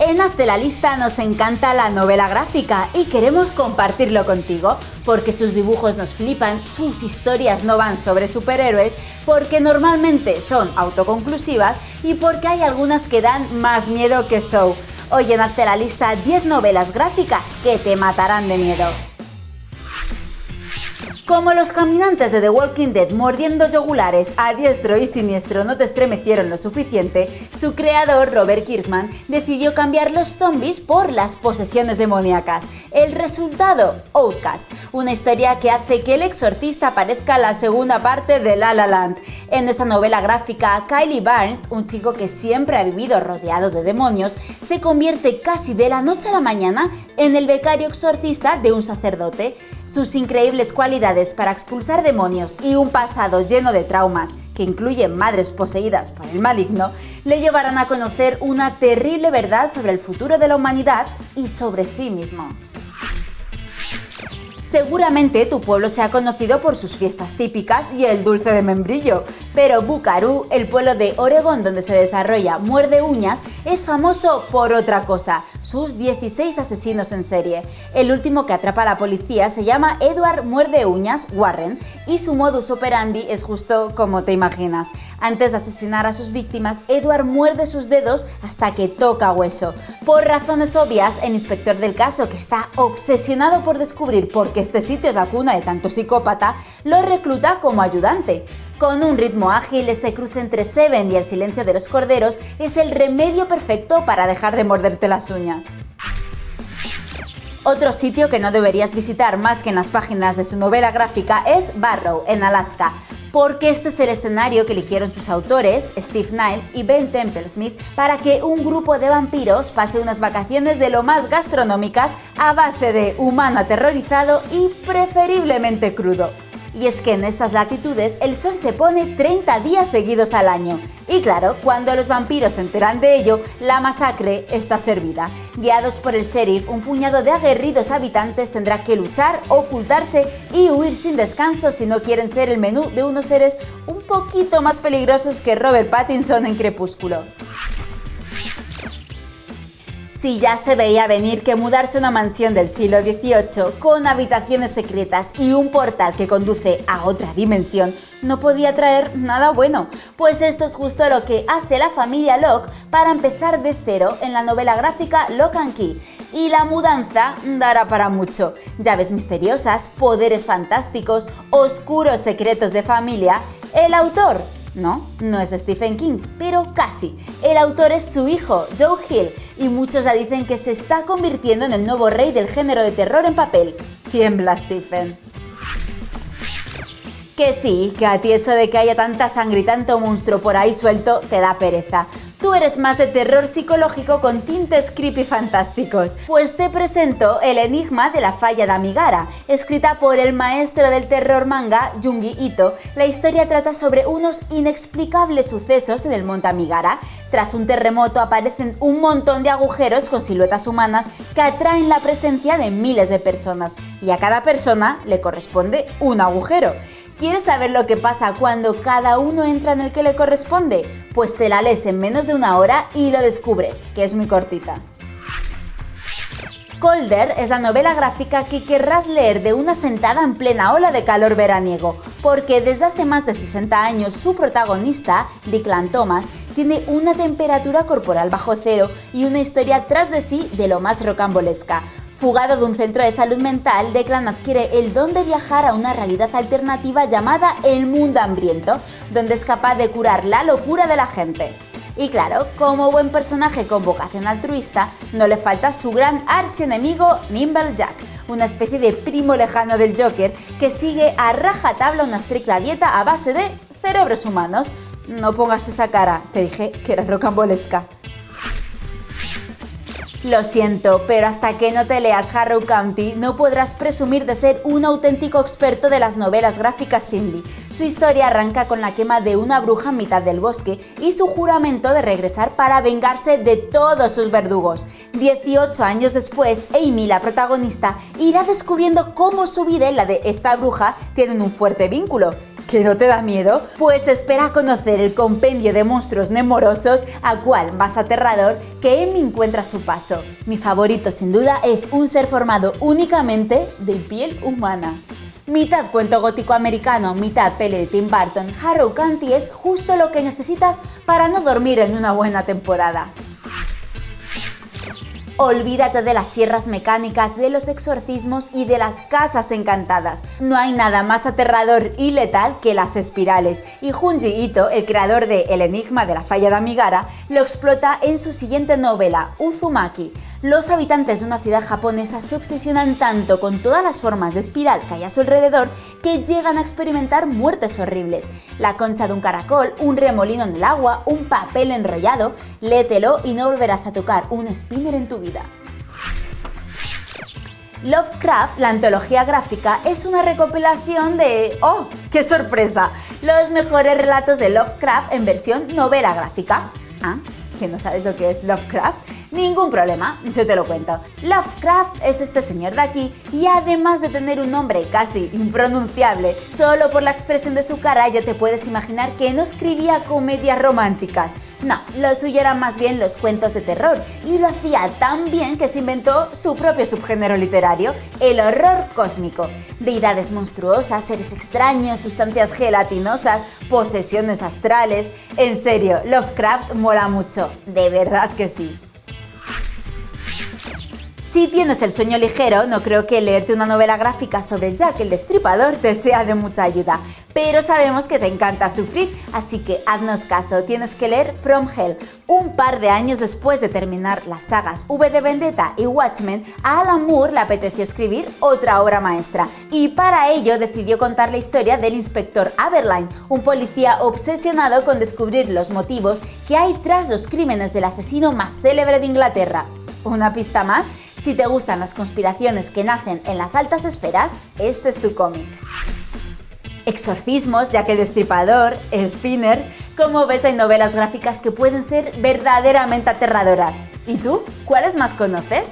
En Hazte la Lista nos encanta la novela gráfica y queremos compartirlo contigo, porque sus dibujos nos flipan, sus historias no van sobre superhéroes, porque normalmente son autoconclusivas y porque hay algunas que dan más miedo que show. Hoy en Hazte la Lista 10 novelas gráficas que te matarán de miedo. Como los caminantes de The Walking Dead mordiendo yogulares a diestro y siniestro no te estremecieron lo suficiente, su creador Robert Kirkman decidió cambiar los zombies por las posesiones demoníacas. El resultado, Outcast, una historia que hace que el exorcista parezca la segunda parte de La La Land. En esta novela gráfica, Kylie Barnes, un chico que siempre ha vivido rodeado de demonios, se convierte casi de la noche a la mañana en el becario exorcista de un sacerdote. Sus increíbles cualidades para expulsar demonios y un pasado lleno de traumas, que incluyen madres poseídas por el maligno, le llevarán a conocer una terrible verdad sobre el futuro de la humanidad y sobre sí mismo. Seguramente tu pueblo se ha conocido por sus fiestas típicas y el dulce de membrillo, pero Bucarú, el pueblo de Oregón donde se desarrolla Muerde Uñas, es famoso por otra cosa, sus 16 asesinos en serie. El último que atrapa a la policía se llama Edward Muerde Uñas Warren y su modus operandi es justo como te imaginas. Antes de asesinar a sus víctimas, Edward muerde sus dedos hasta que toca hueso. Por razones obvias, el inspector del caso, que está obsesionado por descubrir por qué este sitio es la cuna de tanto psicópata, lo recluta como ayudante. Con un ritmo ágil, este cruce entre Seven y el silencio de los corderos es el remedio perfecto para dejar de morderte las uñas. Otro sitio que no deberías visitar más que en las páginas de su novela gráfica es Barrow, en Alaska, porque este es el escenario que eligieron sus autores, Steve Niles y Ben Temple-Smith, para que un grupo de vampiros pase unas vacaciones de lo más gastronómicas a base de humano aterrorizado y preferiblemente crudo. Y es que en estas latitudes el sol se pone 30 días seguidos al año. Y claro, cuando los vampiros se enteran de ello, la masacre está servida. Guiados por el sheriff, un puñado de aguerridos habitantes tendrá que luchar, ocultarse y huir sin descanso si no quieren ser el menú de unos seres un poquito más peligrosos que Robert Pattinson en Crepúsculo. Si ya se veía venir que mudarse a una mansión del siglo XVIII con habitaciones secretas y un portal que conduce a otra dimensión no podía traer nada bueno, pues esto es justo lo que hace la familia Locke para empezar de cero en la novela gráfica Lock and Key. Y la mudanza dará para mucho. Llaves misteriosas, poderes fantásticos, oscuros secretos de familia. El autor no, no es Stephen King, pero casi. El autor es su hijo, Joe Hill, y muchos ya dicen que se está convirtiendo en el nuevo rey del género de terror en papel. Tiembla Stephen. Que sí, que a ti eso de que haya tanta sangre y tanto monstruo por ahí suelto te da pereza. Tú eres más de terror psicológico con tintes creepy fantásticos. Pues te presento El enigma de la falla de Amigara, escrita por el maestro del terror manga Jungi Ito. La historia trata sobre unos inexplicables sucesos en el monte Amigara. Tras un terremoto aparecen un montón de agujeros con siluetas humanas que atraen la presencia de miles de personas y a cada persona le corresponde un agujero. ¿Quieres saber lo que pasa cuando cada uno entra en el que le corresponde? Pues te la lees en menos de una hora y lo descubres, que es muy cortita. Colder es la novela gráfica que querrás leer de una sentada en plena ola de calor veraniego, porque desde hace más de 60 años su protagonista, Declan Thomas, tiene una temperatura corporal bajo cero y una historia tras de sí de lo más rocambolesca, Fugado de un centro de salud mental, Declan adquiere el don de viajar a una realidad alternativa llamada el mundo hambriento, donde es capaz de curar la locura de la gente. Y claro, como buen personaje con vocación altruista, no le falta su gran archienemigo Nimble Jack, una especie de primo lejano del Joker que sigue a rajatabla una estricta dieta a base de cerebros humanos. No pongas esa cara, te dije que era rocambolesca. Lo siento, pero hasta que no te leas Harrow County no podrás presumir de ser un auténtico experto de las novelas gráficas Cindy. Su historia arranca con la quema de una bruja en mitad del bosque y su juramento de regresar para vengarse de todos sus verdugos. 18 años después, Amy, la protagonista, irá descubriendo cómo su vida y la de esta bruja tienen un fuerte vínculo. ¿Que no te da miedo? Pues espera conocer el compendio de monstruos nemorosos, a cual más aterrador que Emmy encuentra su paso. Mi favorito sin duda es un ser formado únicamente de piel humana. Mitad cuento gótico americano, mitad pele de Tim Burton, Harrow County es justo lo que necesitas para no dormir en una buena temporada. Olvídate de las sierras mecánicas, de los exorcismos y de las casas encantadas. No hay nada más aterrador y letal que las espirales, y Junji Ito, el creador de El enigma de la falla de Amigara, lo explota en su siguiente novela, Uzumaki. Los habitantes de una ciudad japonesa se obsesionan tanto con todas las formas de espiral que hay a su alrededor que llegan a experimentar muertes horribles. La concha de un caracol, un remolino en el agua, un papel enrollado, lételo y no volverás a tocar un spinner en tu vida. Lovecraft, la antología gráfica, es una recopilación de... ¡Oh, qué sorpresa! Los mejores relatos de Lovecraft en versión novela gráfica. ¿Ah? ¿Que no sabes lo que es Lovecraft? Ningún problema, yo te lo cuento. Lovecraft es este señor de aquí y además de tener un nombre casi impronunciable, solo por la expresión de su cara ya te puedes imaginar que no escribía comedias románticas. No, lo suyo eran más bien los cuentos de terror y lo hacía tan bien que se inventó su propio subgénero literario, el horror cósmico. Deidades monstruosas, seres extraños, sustancias gelatinosas, posesiones astrales... En serio, Lovecraft mola mucho, de verdad que sí. Si tienes el sueño ligero, no creo que leerte una novela gráfica sobre Jack el Destripador te sea de mucha ayuda, pero sabemos que te encanta sufrir, así que haznos caso, tienes que leer From Hell. Un par de años después de terminar las sagas V de Vendetta y Watchmen, a Alan Moore le apeteció escribir otra obra maestra, y para ello decidió contar la historia del inspector Aberline, un policía obsesionado con descubrir los motivos que hay tras los crímenes del asesino más célebre de Inglaterra. ¿Una pista más? Si te gustan las conspiraciones que nacen en las altas esferas, este es tu cómic. Exorcismos, ya que el destripador, spinners, como ves hay novelas gráficas que pueden ser verdaderamente aterradoras. ¿Y tú? ¿Cuáles más conoces?